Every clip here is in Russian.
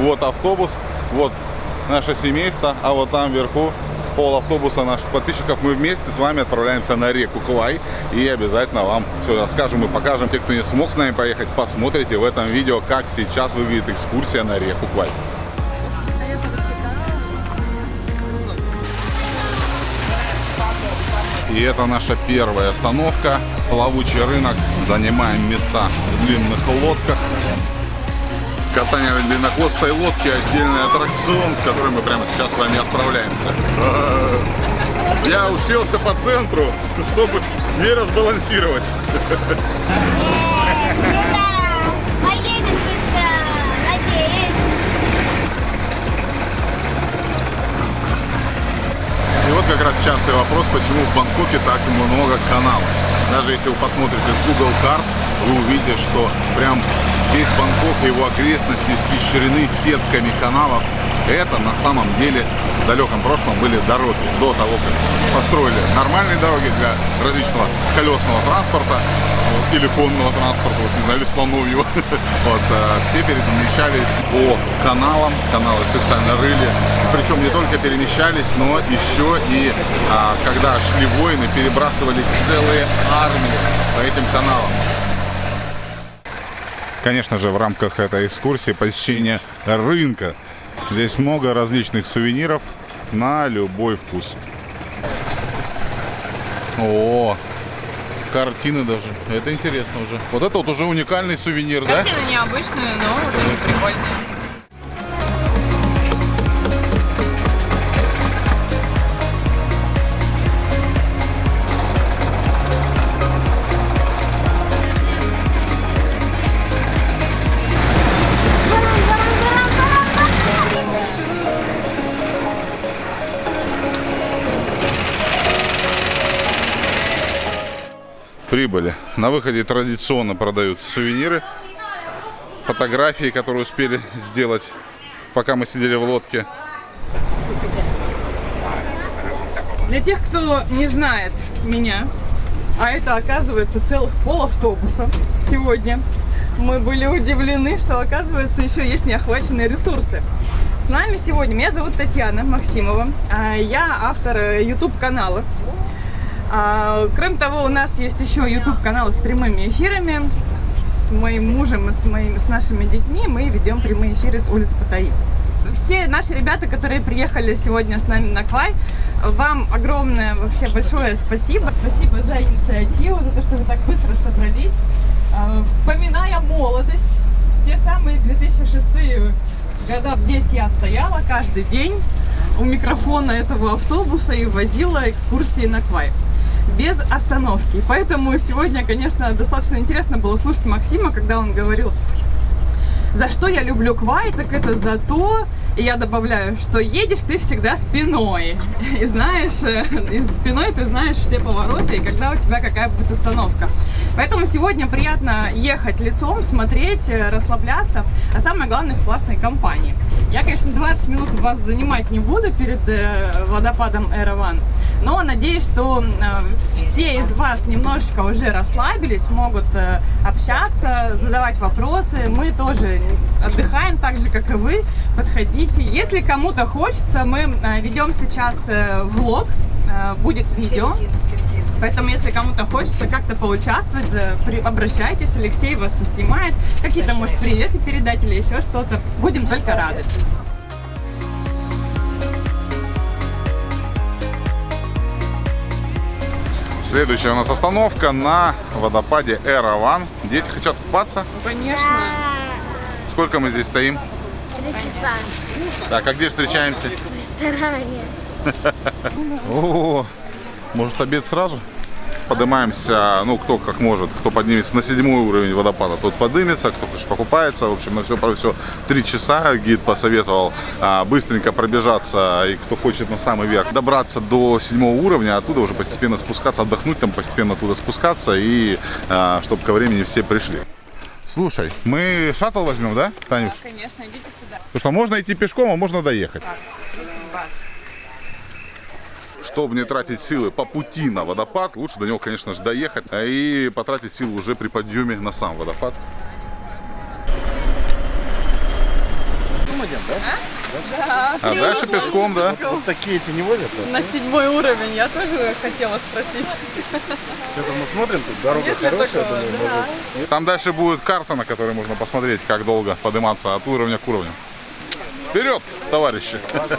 Вот автобус, вот наше семейство, а вот там вверху пол автобуса наших подписчиков. Мы вместе с вами отправляемся на реку Квай и обязательно вам все расскажем и покажем. Те, кто не смог с нами поехать, посмотрите в этом видео, как сейчас выглядит экскурсия на реку Квай. И это наша первая остановка. Плавучий рынок. Занимаем места в длинных лодках. Катание длиннохвостой лодке отдельный аттракцион, в который мы прямо сейчас с вами отправляемся. Я уселся по центру, чтобы не разбалансировать. И вот как раз частый вопрос, почему в Бангкоке так много каналов. Даже если вы посмотрите с Google карт, вы увидите, что прям весь Бангкок и его окрестности испещрены сетками каналов. Это на самом деле в далеком прошлом были дороги до того, как построили нормальные дороги для различного колесного транспорта вот, или конного транспорта, вот, не знаю, или слоновьего. Вот, э, все перемещались по каналам, каналы специально рыли. Причем не только перемещались, но еще и а, когда шли войны, перебрасывали целые армии по этим каналам. Конечно же, в рамках этой экскурсии посещение рынка. Здесь много различных сувениров на любой вкус. О, картины даже. Это интересно уже. Вот это вот уже уникальный сувенир, да? Картины необычные, но вот прикольные. Прибыли. На выходе традиционно продают сувениры, фотографии, которые успели сделать, пока мы сидели в лодке. Для тех, кто не знает меня, а это оказывается целых пол автобуса сегодня, мы были удивлены, что оказывается еще есть неохваченные ресурсы. С нами сегодня, меня зовут Татьяна Максимова, а я автор YouTube канала. А, Кроме того, у нас есть еще YouTube канал с прямыми эфирами. С моим мужем и с, моими, с нашими детьми мы ведем прямые эфиры с улиц Паттайи. Все наши ребята, которые приехали сегодня с нами на Квай, вам огромное вообще большое спасибо. Спасибо за инициативу, за то, что вы так быстро собрались. А, Вспоминая молодость, те самые 2006 года здесь я стояла каждый день у микрофона этого автобуса и возила экскурсии на Квай без остановки. Поэтому сегодня, конечно, достаточно интересно было слушать Максима, когда он говорил, за что я люблю Квай, так это за то, и я добавляю, что едешь ты всегда спиной. И знаешь, э, и спиной ты знаешь все повороты, и когда у тебя какая будет остановка. Поэтому сегодня приятно ехать лицом, смотреть, э, расслабляться, а самое главное в классной компании. Я, конечно, 20 минут вас занимать не буду перед э, водопадом Эраван, но надеюсь, что все из вас немножечко уже расслабились, могут общаться, задавать вопросы. Мы тоже отдыхаем так же, как и вы. Подходите. Если кому-то хочется, мы ведем сейчас влог, будет видео. Поэтому, если кому-то хочется как-то поучаствовать, обращайтесь, Алексей вас поснимает, какие-то, может, приветы передать или еще что-то. Будем только рады. Следующая у нас остановка на водопаде Эраван. Дети хотят купаться? Конечно. Сколько мы здесь стоим? Три часа Так, а где встречаемся? в ресторане. О, может обед сразу? Поднимаемся, ну кто как может, кто поднимется на седьмой уровень водопада, тот поднимется, кто конечно покупается. В общем, на все про все три часа гид посоветовал а, быстренько пробежаться и кто хочет на самый верх добраться до седьмого уровня, оттуда уже постепенно спускаться, отдохнуть там, постепенно оттуда спускаться и а, чтобы ко времени все пришли. Слушай, мы шаттл возьмем, да, Танюш? Да, конечно, идите сюда. Потому что можно идти пешком, а можно доехать. Так. Чтобы не тратить силы по пути на водопад, лучше до него, конечно же, доехать а и потратить силы уже при подъеме на сам водопад. Думать пойдем, да? Да. А дальше пешком, да? Вот такие эти не возят? да? На седьмой уровень я тоже хотела спросить. Что-то мы смотрим, тут дорога Нет хорошая, такого? думаю, Да. может. Там дальше будет карта, на которой можно посмотреть, как долго подниматься от уровня к уровню. Вперед, товарищи! 20.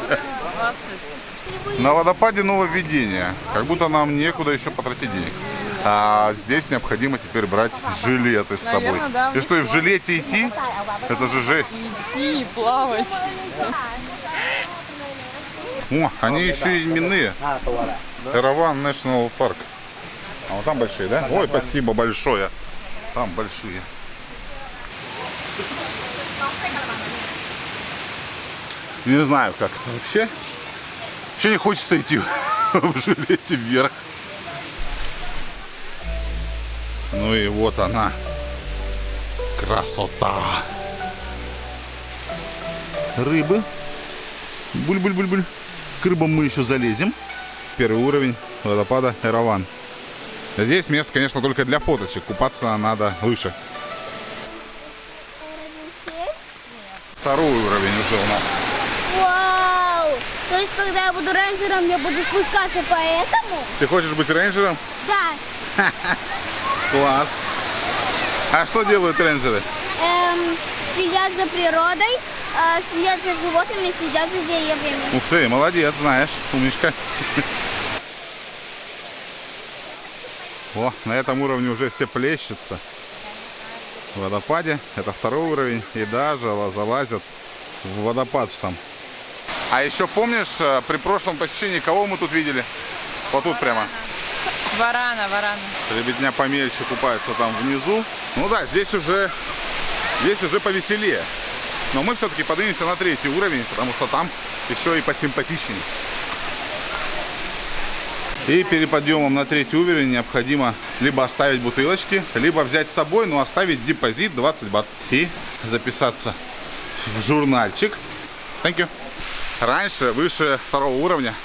На водопаде нововведение. Как будто нам некуда еще потратить денег. А здесь необходимо теперь брать жилеты с собой. Наверное, да. И что, и в жилете идти? Это же жесть. Идти, плавать. О, они еще и именные. Эраван National Park. А вот там большие, да? Ой, спасибо большое. Там большие. Не знаю, как это вообще. Вообще не хочется идти в жилете вверх. Ну и вот она. Красота. Рыбы. Буль-буль-буль-буль. К рыбам мы еще залезем. Первый уровень водопада Эраван. Здесь место, конечно, только для фоточек. Купаться надо выше. Второй уровень уже у нас. Вау! То есть, когда я буду рейнджером, я буду спускаться по этому? Ты хочешь быть рейнджером? Да. Класс. А что делают рейнджеры? Эм, следят за природой, э, следят за животными, следят за деревьями. Ух ты, молодец, знаешь, умничка. О, на этом уровне уже все плещется. В водопаде. Это второй уровень. И даже залазят в водопад в сам. А еще помнишь, э, при прошлом посещении кого мы тут видели? Вот тут прямо. Варана, варана. Ребятня помельче купается там внизу. Ну да, здесь уже, здесь уже повеселее. Но мы все-таки поднимемся на третий уровень, потому что там еще и посимпатичнее. И перед подъемом на третий уровень необходимо либо оставить бутылочки, либо взять с собой, но оставить депозит 20 бат. И записаться в журнальчик. Thank you. Раньше, выше второго уровня,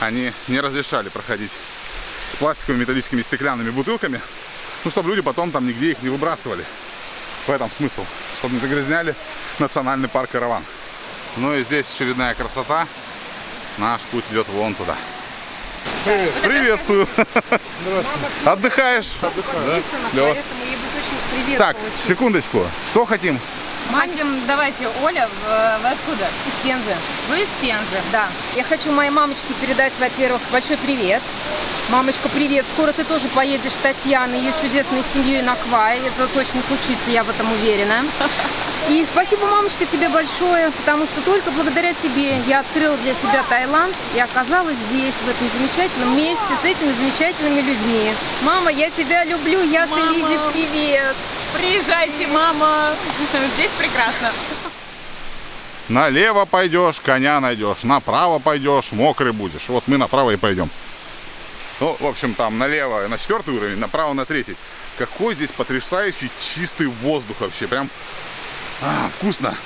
они не разрешали проходить с пластиковыми, металлическими, стеклянными бутылками, ну, чтобы люди потом там нигде их не выбрасывали. В этом смысл, чтобы не загрязняли национальный парк Караван. Ну и здесь очередная красота. Наш путь идет вон туда. Приветствую. Отдыхаешь? Да? Клево. Поэтому ей будет очень с привет Так, получить. секундочку. Что хотим? Хотим, давайте, Оля, вы откуда? Из Пензы. Вы из Пензы, да. Я хочу моей мамочке передать, во-первых, большой привет. Мамочка, привет. Скоро ты тоже поедешь с Татьяной, ее чудесной семьей на Квай. Это точно случится, я в этом уверена. И спасибо, мамочка, тебе большое, потому что только благодаря тебе я открыла для себя Таиланд и оказалась здесь, в этом замечательном месте, с этими замечательными людьми. Мама, я тебя люблю, Яша Мама. Лизе, привет. Приезжайте, мама. Здесь прекрасно. Налево пойдешь, коня найдешь. Направо пойдешь, мокрый будешь. Вот мы направо и пойдем. Ну, в общем, там налево на четвертый уровень, направо на третий. Какой здесь потрясающий чистый воздух вообще. Прям а, вкусно.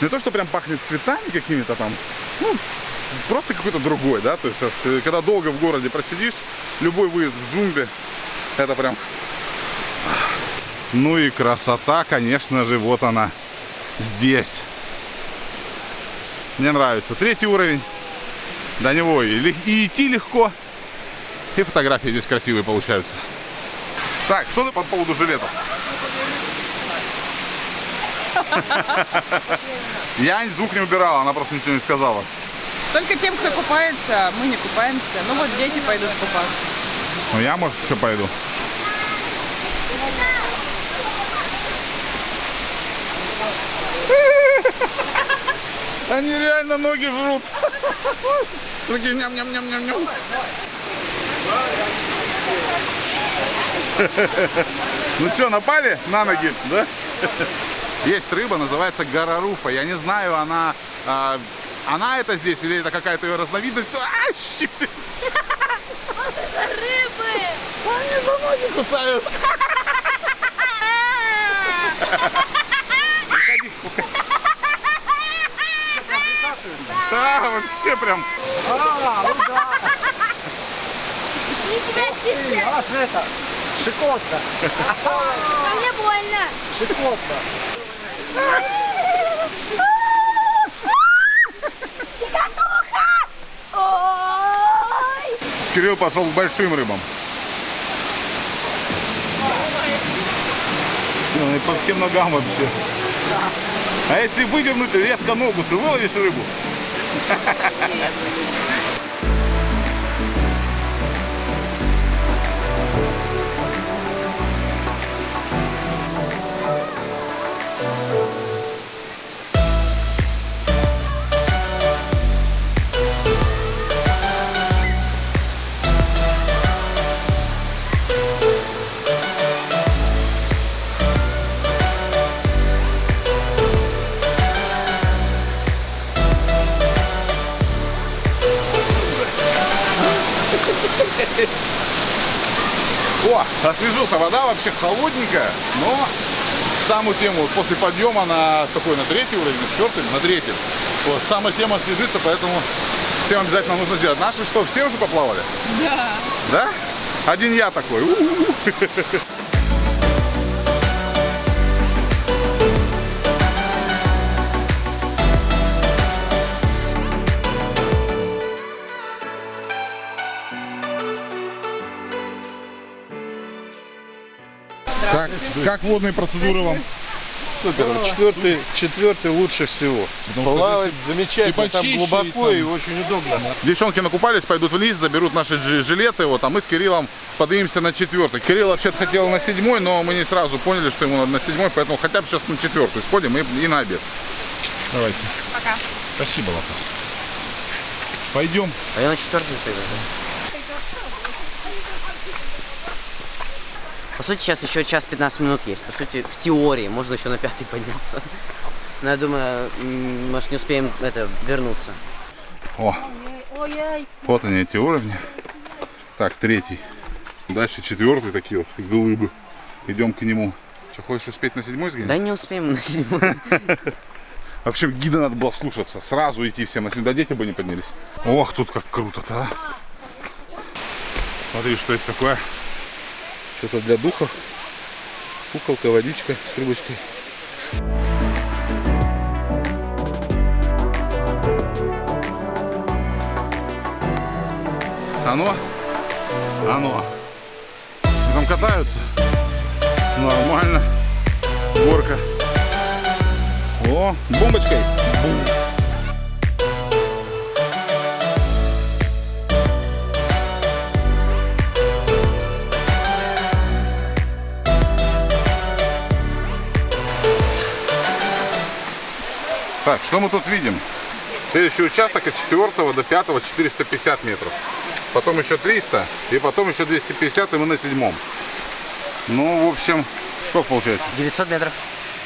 Не то, что прям пахнет цветами какими-то там. Ну, просто какой-то другой, да. То есть, э, когда долго в городе просидишь, любой выезд в джунгли, это прям... Ну и красота, конечно же, вот она здесь. Мне нравится. Третий уровень. До него и, и идти легко. И фотографии здесь красивые получаются. Так, что ты по поводу жилетов? Я звук не убирала, она просто ничего не сказала. Только тем, кто купается, мы не купаемся. Ну вот дети пойдут купаться. Ну я, может, еще пойду. Они реально ноги жрут. Такие ням-ням-ням-ням-ням. Ну что, напали на ноги, да? Есть рыба, называется гораруфа. Я не знаю, она, а, она это здесь или это какая-то ее разновидность. А, щит! Рыбы! Они за ноги кусают. Выходи. Да, вообще прям. Не тебя чешет. Аж это, щекотка, А мне больно. щекотка. Кирилл пошел к большим рыбам. Ну, и по всем ногам вообще. А если выдернуть резко ногу, ты выловишь рыбу? Освежился. Вода вообще холодненькая, но самую тему вот после подъема на какой, на третий уровень, на четвертый, на третий. Вот, самая тема освежится, поэтому всем обязательно нужно сделать. Наши что, все уже поплавали? Да. Да? Один я такой. У-у-у. Как, как водные процедуры вам? Супер. Четвертый, четвертый лучше всего. Потому Плавать здесь замечательно, и там глубоко и и, там- очень удобно. Девчонки накупались, пойдут вниз, заберут наши жилеты, вот, а мы с Кириллом поднимемся на четвертый. Кирилл вообще-то хотел на седьмой, но мы не сразу поняли, что ему надо на седьмой, поэтому хотя бы сейчас на четвертую сходим и, и на обед. Давайте. Пока. Спасибо, Лапа. Пойдем. А я на четвертый пойду. По сути, сейчас еще час 15 минут есть. По сути, в теории можно еще на пятый подняться. Но я думаю, может не успеем это вернуться. О, вот они эти уровни. Так, третий. Дальше четвертый такие вот глыбы. Идем к нему. Что, хочешь успеть на седьмой сгонять? Да не успеем на седьмой. Вообще гида надо было слушаться. Сразу идти всем на седьмой. Да дети бы не поднялись. Ох, тут как круто-то, а. Смотри, что это такое. Что-то для духов. Куколка, водичка с трубочкой. Оно? Оно. И там катаются. Нормально. Горка. О, бомбочкой. Бум. Так, что мы тут видим? Следующий участок от 4 до 5 450 метров. Потом еще 300 и потом еще 250 и мы на седьмом. Ну, в общем, сколько получается? 900 метров.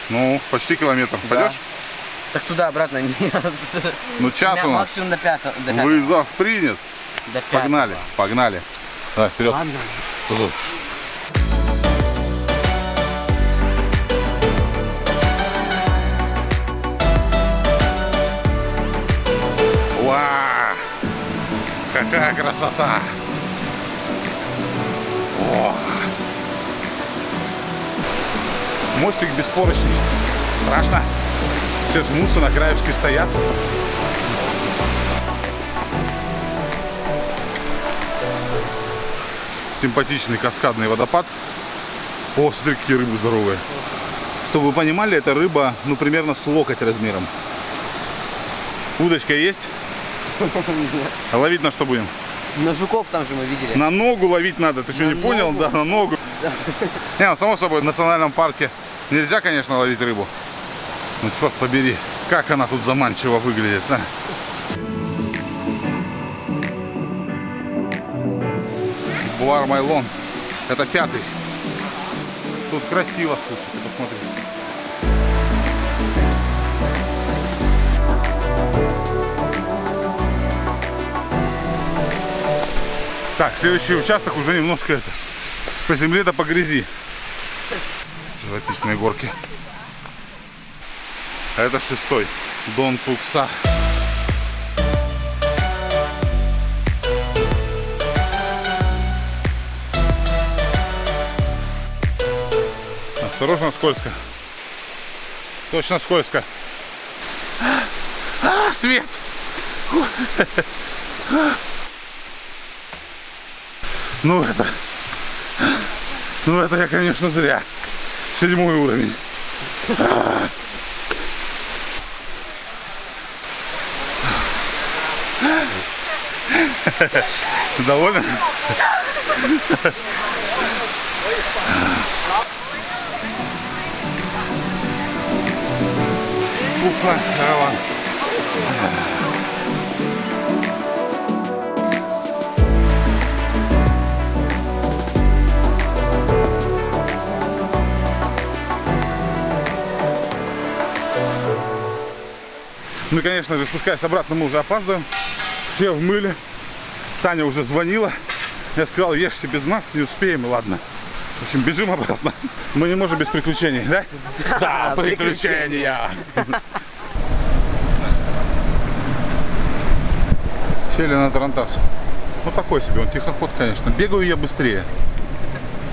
Ну, почти километр. Пойдешь? Так туда-обратно нет. Ну, час Да, у нас. Максимум до пятого. До пятого. Вызов принят. До пятого. Погнали, погнали. Давай, вперед. Туда. Ва! Какая красота! О! Мостик беспорочный. Страшно. Все жмутся, на краешке стоят. симпатичный каскадный водопад. О, смотри, какие рыбы здоровые. Чтобы вы понимали, эта рыба, ну, примерно с локоть размером. Удочка есть? А ловить на что будем? На жуков там же мы видели. На ногу ловить надо. Ты что, не понял? ногу? Да, на ногу. Не, ну, само собой, в национальном парке нельзя, конечно, ловить рыбу. Ну, черт побери, как она тут заманчиво выглядит, а? Буар Майлон. Это пятый. Тут красиво, слушай, ты посмотри. Так, следующий участок уже немножко это, по земле да по грязи. Живописные горки. А это шестой. Дон Пукса. Осторожно, скользко. Точно скользко. А, свет! Ну это... Ну это я, конечно, зря. Седьмой уровень. Доволен? Уфа, караван. Ну и, конечно же, спускаясь обратно, мы уже опаздываем. Все в мыле. Таня уже звонила. Я сказал, ешьте без нас, не успеем, и ладно. В общем, бежим обратно. Мы не можем без приключений, да? Да, приключения. Сели на Тарантас. Ну такой себе, он тихоход, конечно. Бегаю я быстрее.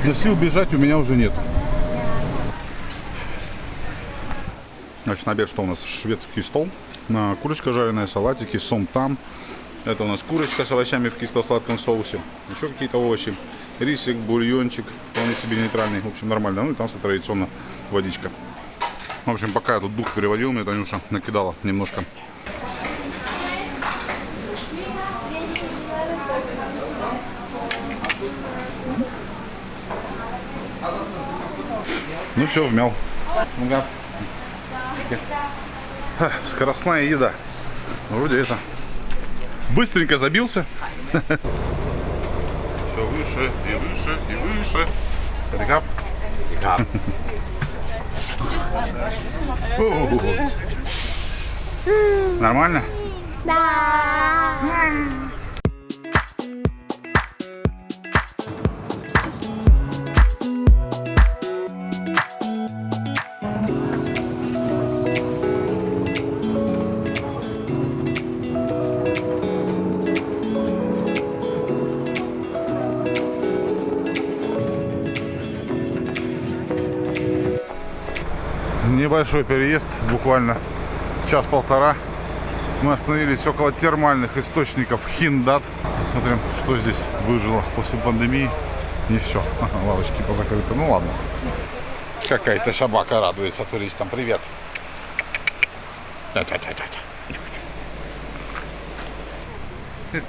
Но сил бежать у меня уже нет. Значит, на обед что у нас? Шведский стол. На курочка жареная, салатики, сом там. Это у нас курочка с овощами в кисло-сладком соусе. Еще какие-то овощи. Рисик, бульончик. Вполне себе нейтральный. В общем, нормально. Ну и там традиционно водичка. В общем, пока я тут дух переводил, мне Танюша накидала немножко. Ну все, вмял. Ну-ка. Ха, Скоростная еда. Вроде это. Быстренько забился. Все выше и выше и выше. Рекап. Нормально? Да. Небольшой переезд, буквально час-полтора. Мы остановились около термальных источников Хиндат. Посмотрим, что здесь выжило после пандемии. Не все. Лавочки позакрыты. Ну ладно. Какая-то собака радуется туристам. Привет.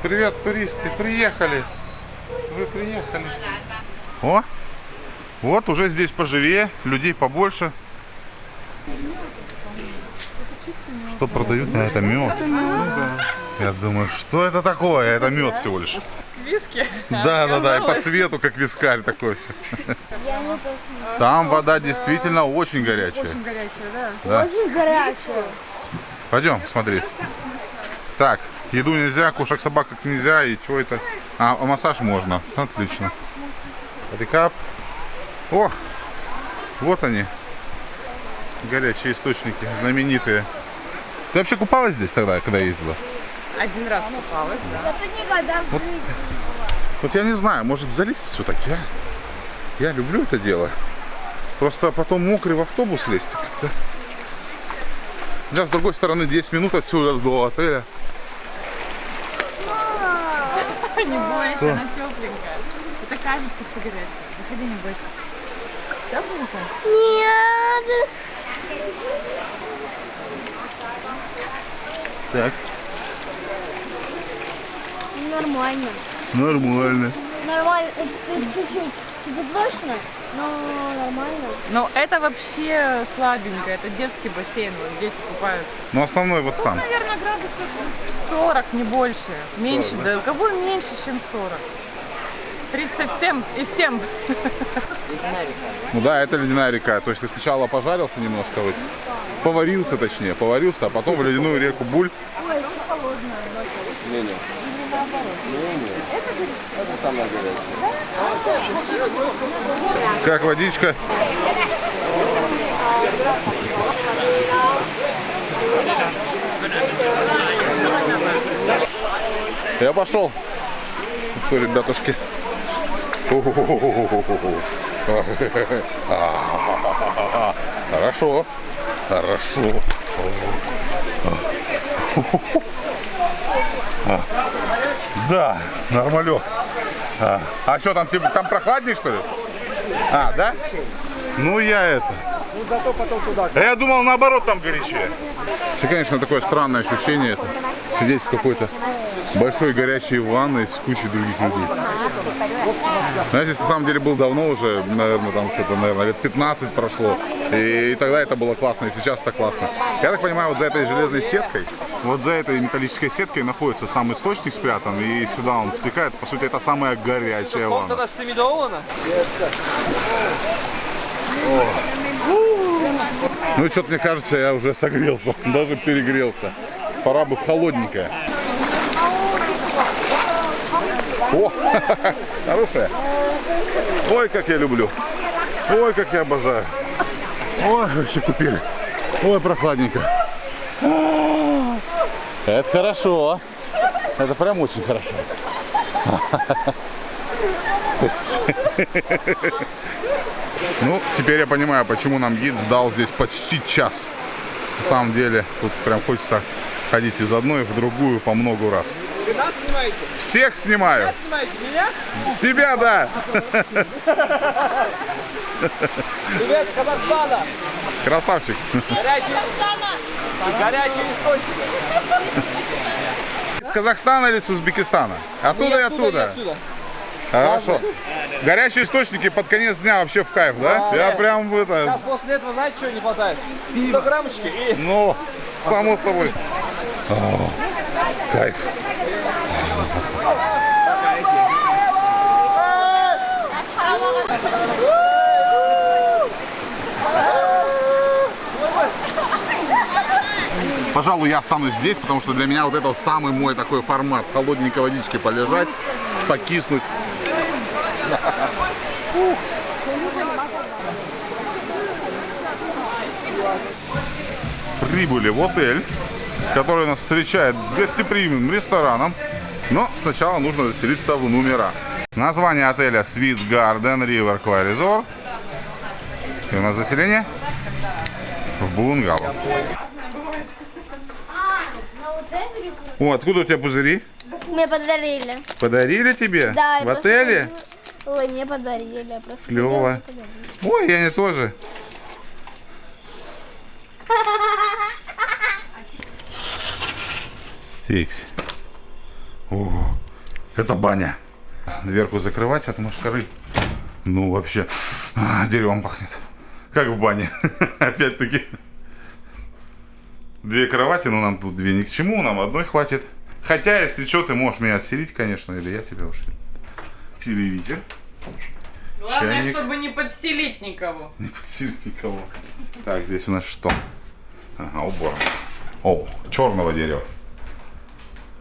Привет, туристы. Приехали. Вы приехали. О, вот уже здесь поживее, людей побольше. Что продают? Это мед. Я думаю, что это такое? Это мед всего лишь. Виски. Да, да, да, и по цвету, как вискарь такой все. Там вода действительно очень горячая. Очень горячая, да. Да. Очень горячая. Пойдем смотреть. Так, еду нельзя, кушать собак как нельзя, и что это? А, а массаж можно. Отлично. Рекап. О, вот они. Горячие источники, знаменитые. Ты вообще купалась здесь тогда, когда ездила? Один раз купалась, да. Это никогда в жизни. Вот я не знаю, может залить все-таки, а? Я люблю это дело. Просто потом мокрый в автобус лезть как-то. Да, с другой стороны, 10 минут отсюда до отеля. Не бойся, она тепленькая. Это кажется, что горячая. Заходи, не бойся. Тепленькая? Нет. Так. Нормально. Нормально. Нормально. Это чуть-чуть. Это точно, но нормально. Ну, это вообще слабенько. Это детский бассейн, вот дети купаются. Но основной вот там. Наверное, градусов 40, не больше. Меньше, 40, да. Кого меньше, чем 40. 37 и 7. Ну да, это ледяная река. То есть ты сначала пожарился немножко, вот, поварился точнее, поварился, а потом в ледяную реку Буль. Как водичка? Я пошел. Что, ребятушки? Хорошо. Хорошо. Да, нормалек. А, а что там, типа, там прохладнее, что ли? А, да? Ну я это. А я думал, наоборот, там горячее. Все, конечно, такое странное ощущение это, сидеть в какой-то большой горячей ванной с кучей других людей. Знаете, на самом деле был давно уже, наверное, там что-то, наверное, лет 15 прошло. И, и тогда это было классно, и сейчас это классно. Я так понимаю, вот за этой железной сеткой, вот за этой металлической сеткой находится сам источник спрятан, и сюда он втекает. По сути, это самая горячая ванна. Ну и что-то мне кажется, я уже согрелся, даже перегрелся. Пора бы холодненькое. О, хорошая. Ой, как я люблю. Ой, как я обожаю. Ой, вообще купили. Ой, прохладненько. Это хорошо. Это прям очень хорошо. Ну, теперь я понимаю, почему нам гид сдал здесь почти час. На самом деле, тут прям хочется ходить из одной в другую по много раз. Вы нас снимаете? Всех снимаю. Снимаете меня? Тебя, да. Привет с Казахстана! Красавчик. Горячий, горячий источник. Из Казахстана или с Узбекистана? Оттуда и оттуда. отсюда. Хорошо. Горячие источники под конец дня вообще в кайф, да? Я прям в Сейчас это... после этого, знаете, что не хватает? 100 граммочки и... Ну, само собой. О, кайф. Пожалуй, я останусь здесь, потому что для меня вот это самый мой такой формат. Холодненькой водичке полежать, покиснуть. Прибыли в отель, который нас встречает гостеприимным рестораном. Но сначала нужно заселиться в номера. Название отеля Sweet Garden River Quay Resort. И у нас заселение в бунгало. О, откуда у тебя пузыри? Мне подарили. Подарили тебе? Да, В отеле? Ой, мне подарили. Я просто Клево. подарить. Ой, я не тоже. Тикс. О, это баня. Дверку закрывать от мошкары. Ну, вообще, а, деревом пахнет. Как в бане. Опять-таки. Две кровати, но нам тут две ни к чему, нам одной хватит. Хотя, если что, ты можешь меня отселить, конечно, или я тебя уж. Телевизор. Главное, Чайник. чтобы не подстелить никого. Не подсилит никого. Так, здесь у нас что? Ага, убор. О, черного дерева.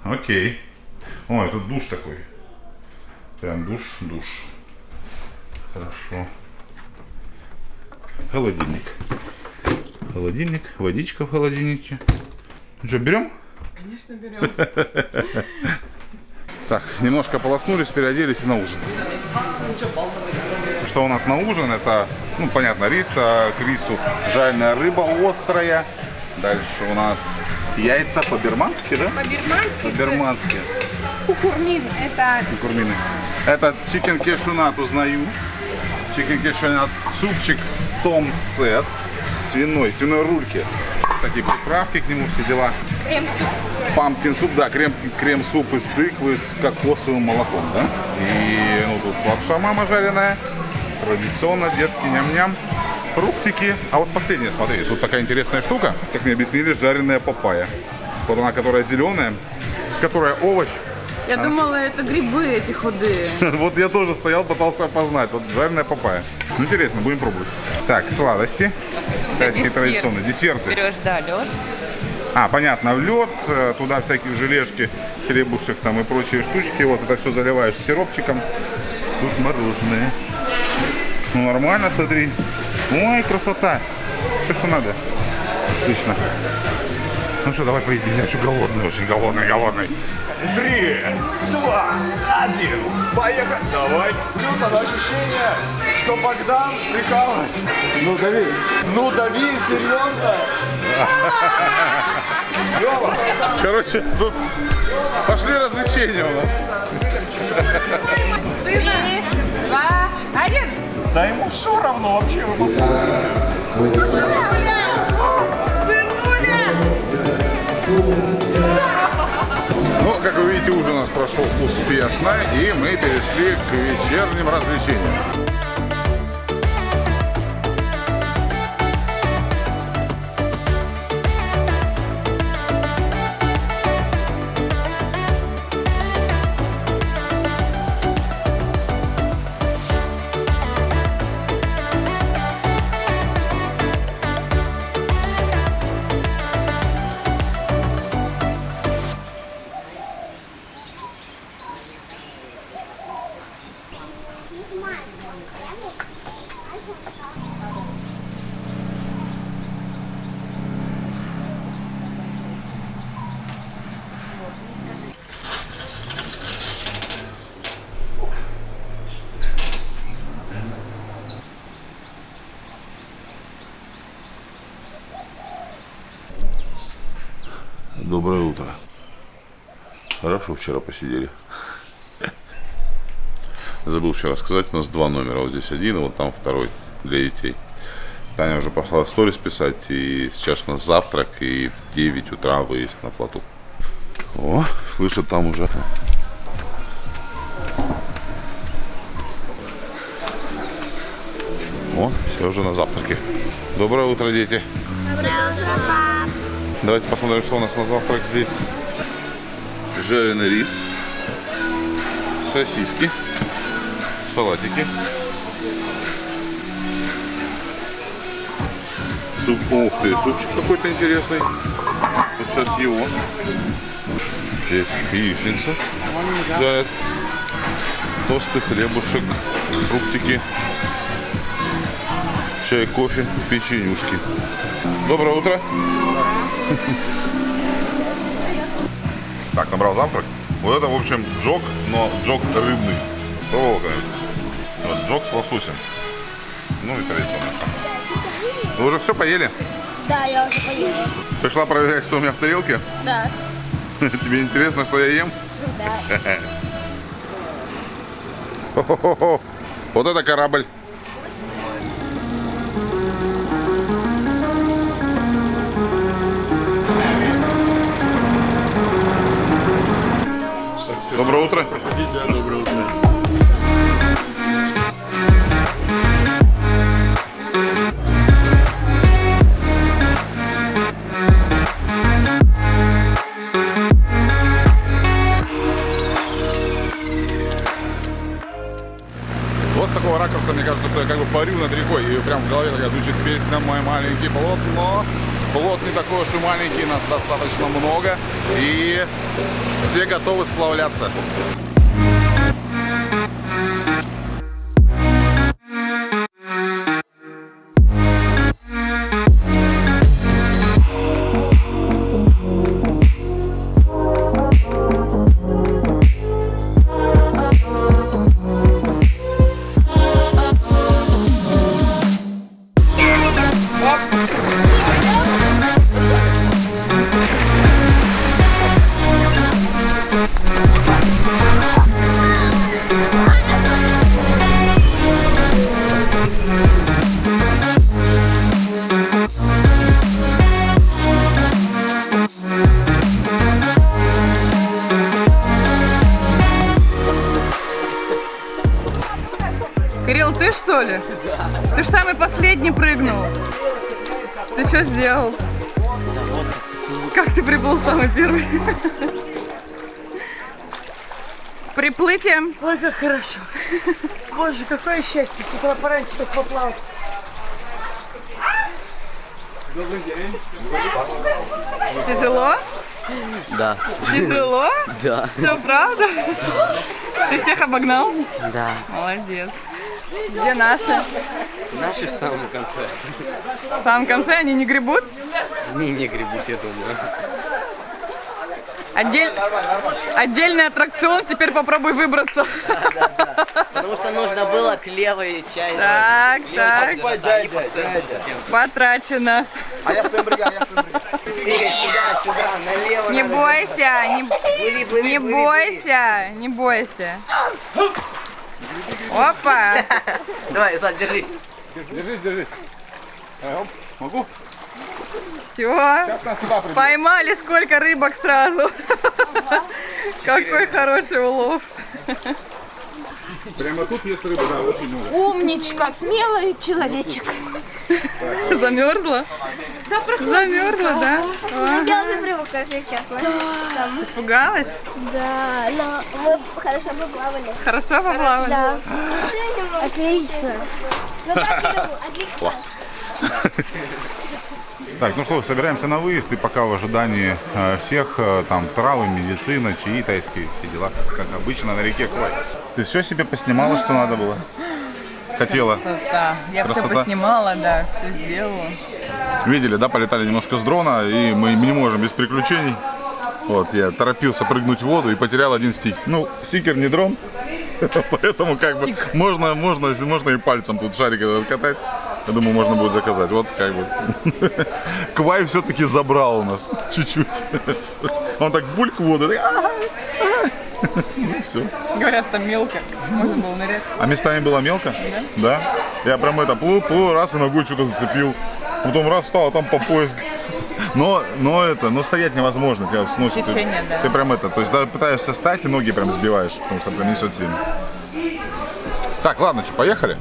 Окей. Ой, тут душ такой. Прям душ, душ. Хорошо. Холодильник. Холодильник, водичка в холодильнике. Ну что, берем? Конечно, берем. Так, немножко полоснулись, переоделись и на ужин. Что у нас на ужин? Это, ну, понятно, рис, а к рису жареная рыба острая. Дальше у нас яйца по-бирмански, да? По-бирмански По-бирмански. кукурмин. Это Курмины. Это chicken cashew nut узнаю. Chicken cashew nut. Супчик том сет. Свиной, свиной рульки. Всякие приправки к нему, все дела. крем-суп. Pumpkin soup, да, крем, крем-суп из тыквы с кокосовым молоком, да? И ну, тут лапша мама жареная. Традиционно, детки, ням-ням. Фруктики. А вот последнее, смотри, тут такая интересная штука. Как мне объяснили, жареная папайя. Вот она, которая зеленая, которая овощ. Я думала, это грибы эти худые. Вот я тоже стоял, пытался опознать. Вот жареная папайя. Ну, интересно, будем пробовать. Так, сладости. Тайские десерт. традиционные. Десерты. Берешь, да, лед. А, понятно, в лед, э, туда всякие желешки, хлебушек там и прочие штучки. Вот это все заливаешь сиропчиком. Тут мороженое. Ну, нормально, смотри. Ой, красота. Все, что надо. Отлично. Ну что, давай поедим. Я еще голодный, очень голодный, голодный. Три, два, один. Поехали. Давай. Плюс одно ощущение, что Богдан прикалывается. Ну дави. Ну дави, серьезно. Лёва, Короче, тут Пошли развлечения у нас. Три, два, один. Да ему все равно вообще. вы посмотрите. Ну, как вы видите, ужин у нас прошел успешно, и мы перешли к вечерним развлечениям. Хорошо вчера посидели. Забыл вчера сказать, у нас два номера. Вот здесь один, и вот там второй для детей. Таня уже пошла сторис писать, и сейчас у нас завтрак, и в 9 утра выезд на плоту. О, слышат там уже. О, все уже на завтраке. Доброе утро, дети. Доброе утро, пап. Давайте посмотрим, что у нас на завтрак здесь. Жареный рис, сосиски, салатики. Суп, ух ты, супчик какой-то интересный. Вот сейчас его. Здесь яичница жарят. Тосты, хлебушек, фруктики, чай, кофе, печенюшки. Доброе утро. Так, набрал завтрак. Вот это, в общем, джок, но джок рыбный. Пробовал когда-нибудь? Вот, джок с лососем. Ну и традиционно все. Вы уже все поели? Да, я уже поела. Пришла проверять, что у меня в тарелке? Да. Тебе интересно, что я ем? Да. Хо-хо-хо. Вот это корабль. Доброе утро. Доброе утро. Вот с такого ракурса, мне кажется, что я как бы парю над рекой, и прям в голове такая звучит песня «Мой маленький плод», но плод не такой уж и маленький, нас достаточно много, и все готовы сплавляться. Что ли? Ты же самый последний прыгнул. Ты что сделал? Как ты приплыл самый первый? С приплытием. Ой, как хорошо. Боже, какое счастье с утра пораньше так поплавать. Тяжело? Да. Тяжело? Да. Все, правда? Ты всех обогнал? Да. Молодец. Где наши? Наши в самом конце. В самом конце они не гребут? Не, не гребут, я думаю. Отдель... Отдельный аттракцион, теперь попробуй выбраться. Потому что нужно было к левой части. Так, так, потрачено. А я сюда, сюда, налево Не бойся, не, не бойся, не бойся. Опа! Давай, Злат, держись. Держись, держись. Э, оп, Могу? Все. Поймали сколько рыбок сразу. Какой хороший улов. Прямо тут есть рыба, да, очень много. Умничка, смелый человечек. Замерзла? Замерзла, да? Я уже привыкла, если честно. Там. Испугалась? Да, но мы хорошо поплавали. Хорошо поплавали? Да. Отлично. Ну отлично. Так, ну что, собираемся на выезд, и пока в ожидании э, всех, э, там, травы, медицина, чаи тайские, все дела, как обычно на реке Квай. Ты все себе поснимала, что надо было? Хотела? Красота. Я все Красота. поснимала, да, все сделала. Видели, да, полетали немножко с дрона, и мы не можем без приключений. Вот, я торопился прыгнуть в воду и потерял один стик. Ну, стикер не дрон, поэтому как бы можно, можно, можно и пальцем тут шарик катать. Я думаю, можно будет заказать. Вот как бы. Квай все-таки забрал у нас чуть-чуть. Он так бульк в воду. Ну, все. Говорят, там мелко. Можно было нырять. А местами было мелко? Да. Я прям это плыл, плыл, раз и ногой что-то зацепил. Потом раз встал, а там по пояс. Но, но это, но стоять невозможно, тебя сносит. Ты- Течение, да. Ты прям это, то есть, да, пытаешься встать и ноги прям сбиваешь, потому что прям несет сильно. Так, ладно, что, поехали?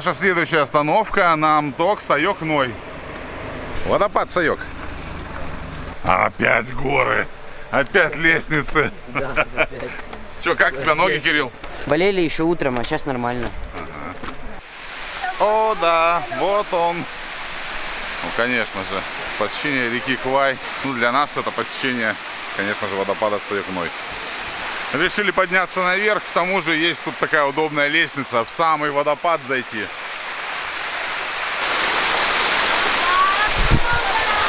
Наша следующая остановка Намток Сайок Ной. Водопад Сайок. Опять горы. Опять лестницы. Че, как у тебя ноги, Кирилл? Болели еще утром, а сейчас нормально. О, да, вот он. Ну, конечно же, посещение реки Квай. Ну, для нас это посещение, конечно же, водопада Стоякной. Решили подняться наверх, к тому же есть тут такая удобная лестница, в самый водопад зайти.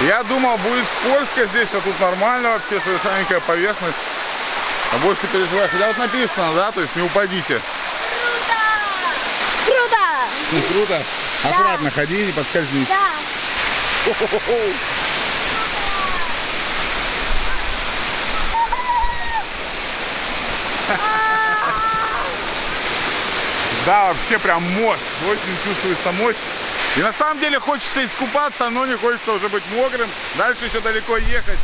Я думал, будет скользко здесь, а тут нормально вообще, совершенненькая поверхность. А больше переживай. Хотя вот написано, да, то есть не упадите. Круто! Ну, круто. Аккуратно ходи, не подскользнись. Да. Да, вообще прям мощь. Очень чувствуется мощь. И на самом деле хочется искупаться, но не хочется уже быть мокрым. Дальше еще далеко ехать.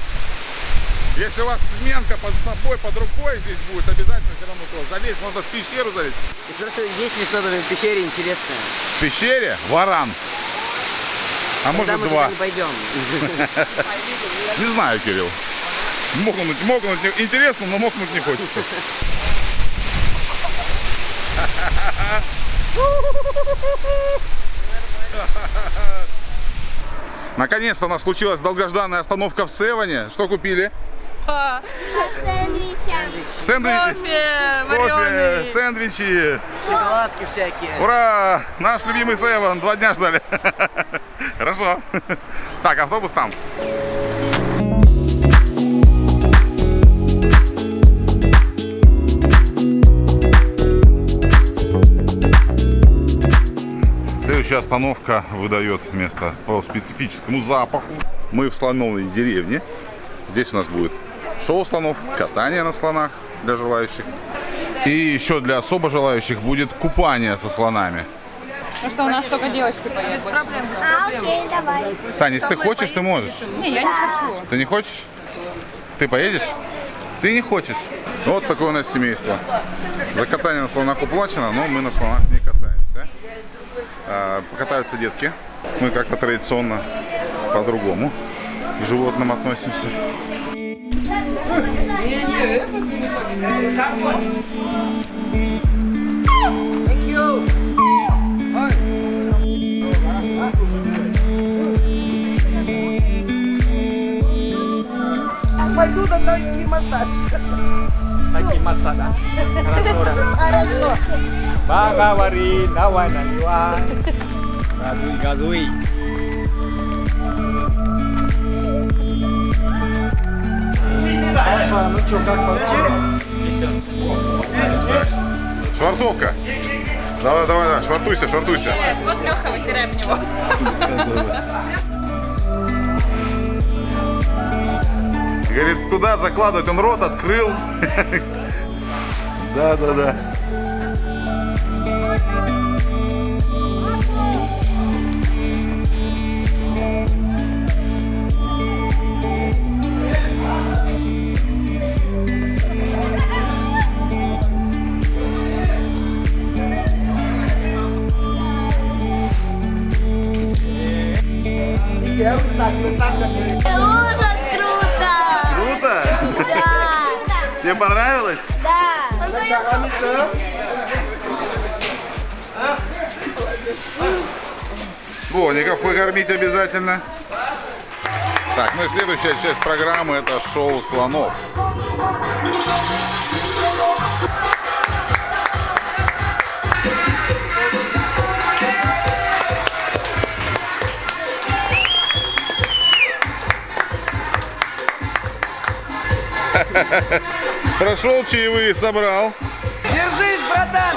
Если у вас сменка под собой, под рукой здесь будет, обязательно все равно то. Залезть, можно в пещеру залезть. И просто есть место в пещере интересное. В пещере варан. А Когда может мы два. туда не пойдем. Не знаю, Кирилл. Мокнуть, мокнуть интересно, но мокнуть не хочется. Наконец-то у нас случилась долгожданная остановка в Севане. Что купили? Сэндвичи. Кофе Кофе, сэндвичи. Шоколадки всякие. Ура! Наш любимый Севен. Два дня ждали. Хорошо. Так, автобус там. Следующая остановка выдает место по специфическому запаху. Мы в слоновой деревне. Здесь у нас будет шоу слонов, катание на слонах для желающих. И еще для особо желающих будет купание со слонами. Ну что, у нас только девочки поедут. А, окей, давай. Таня, если ты хочешь, ты можешь. Не, я не хочу. Ты не хочешь? Ты поедешь? Ты не хочешь. Вот такое у нас семейство. За катание на слонах уплачено, но мы на слонах не катаемся. А, покатаются детки. Мы как-то традиционно по-другому к животным относимся. Пойду на тайский массаж. Тайский массаж, да? Хорошо. Хорошо. Поговори, давай наливай. Газуй, газуй. Саша, ну что, как понравилось? Швартовка. Давай, давай, давай, швартуйся, швартуйся. Вот Леха, вытирай в него. Говорит, туда закладывать, он рот открыл. Да, да, да. Да! Понравилось? Да! Слоников покормить обязательно. Так, ну и следующая часть программы это шоу слонов. Прошел чаевые, собрал. Держись, братан!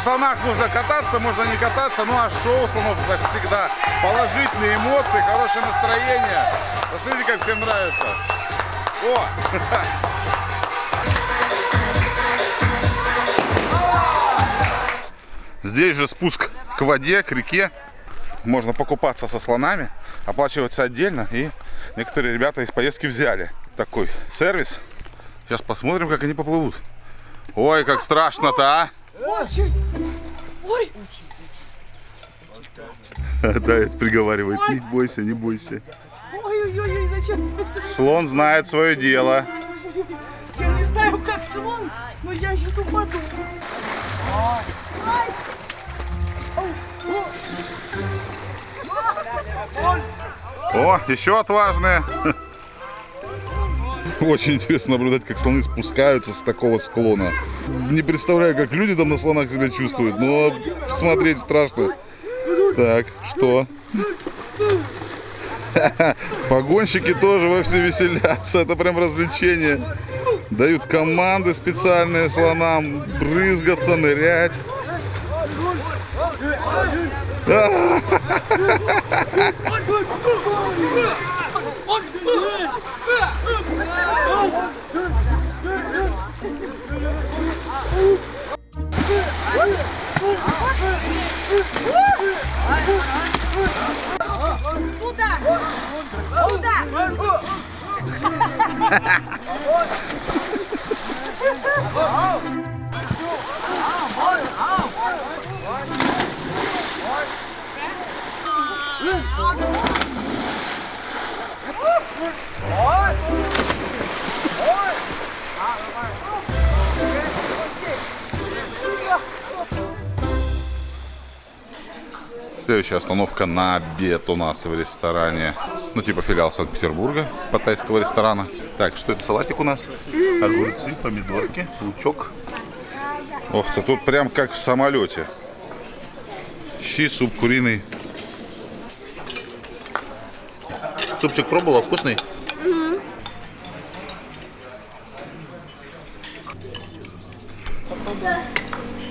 Слонах можно кататься, можно не кататься, ну а шоу слонов это всегда положительные эмоции, хорошее настроение. Посмотрите, как всем нравится. О! Здесь же спуск к воде, к реке. Можно покупаться со слонами, оплачиваться отдельно. И некоторые ребята из поездки взяли такой сервис. Сейчас посмотрим, как они поплывут. Ой, как страшно-то, а! Ой, Таец приговаривает, не бойся, не бойся. ой-ой-ой, зачем? Слон знает свое дело. Я не знаю, как слон, но я сейчас упаду. О. Еще отважные. Очень интересно наблюдать, как слоны спускаются с такого склона. Не представляю, как люди там на слонах себя чувствуют, но смотреть страшно. Так, что? Погонщики тоже во все веселятся. Это прям развлечение. Дают команды специальные слонам брызгаться, нырять. Туда! Следующая остановка на обед у нас в ресторане. Ну, типа филиал Санкт-Петербурга, паттайского ресторана. Так, что это? Салатик у нас? Огурцы, помидорки, лучок. Ох ты, тут прям как в самолете. Щи, суп куриный. Супчик пробовала? Вкусный?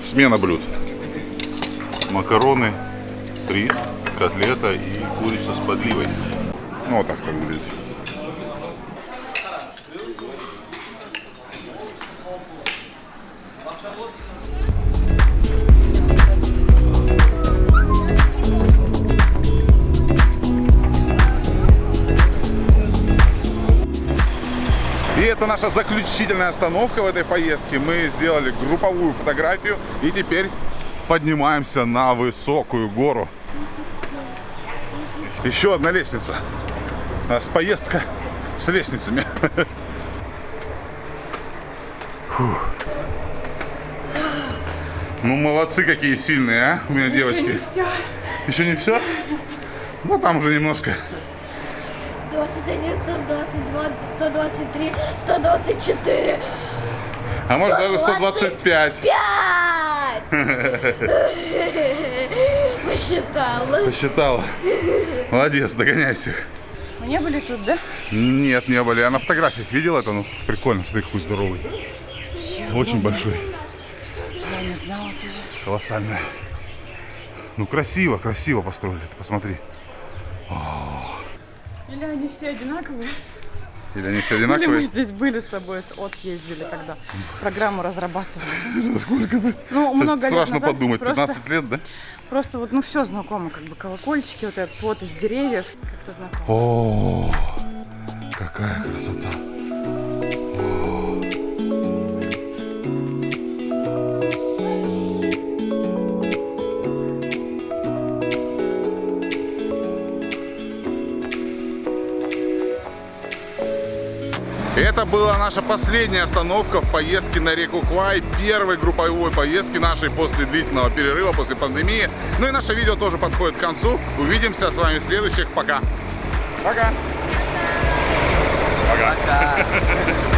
Смена блюд. Макароны, рис, котлета и курица с подливой. Ну, вот так это выглядит. И это наша заключительная остановка в этой поездке. Мы сделали групповую фотографию и теперь поднимаемся на высокую гору. Еще одна лестница. У нас поездка с лестницами. Фух. Ну, молодцы какие сильные, а, у меня девочки. все. Еще не все? Ну, там уже немножко. 21, 122, 123, 124. А может даже 125. Посчитала. Посчитала. Молодец, догоняй всех. Мы не были тут, да? Нет, не были. Я на фотографиях видел это, ну прикольно, смотри, какой здоровый. Очень большой, Я не знала тоже. колоссальный. Ну красиво, красиво построили, ты посмотри. Или они все одинаковые? Или они все Или мы одинаковые? здесь были с тобой, с от ездили, когда программу разрабатывали. Сколько-то? Ну, Сейчас много лет страшно назад подумать, просто- 15 лет, да? Просто вот, ну, все знакомо, как бы колокольчики, вот этот свод из деревьев, как-то знакомо. О, какая красота. Это была наша последняя остановка в поездке на реку Квай, первой групповой поездки нашей после длительного перерыва, после пандемии. Ну и наше видео тоже подходит к концу. Увидимся с вами в следующих. Пока. Пока. Пока. Пока.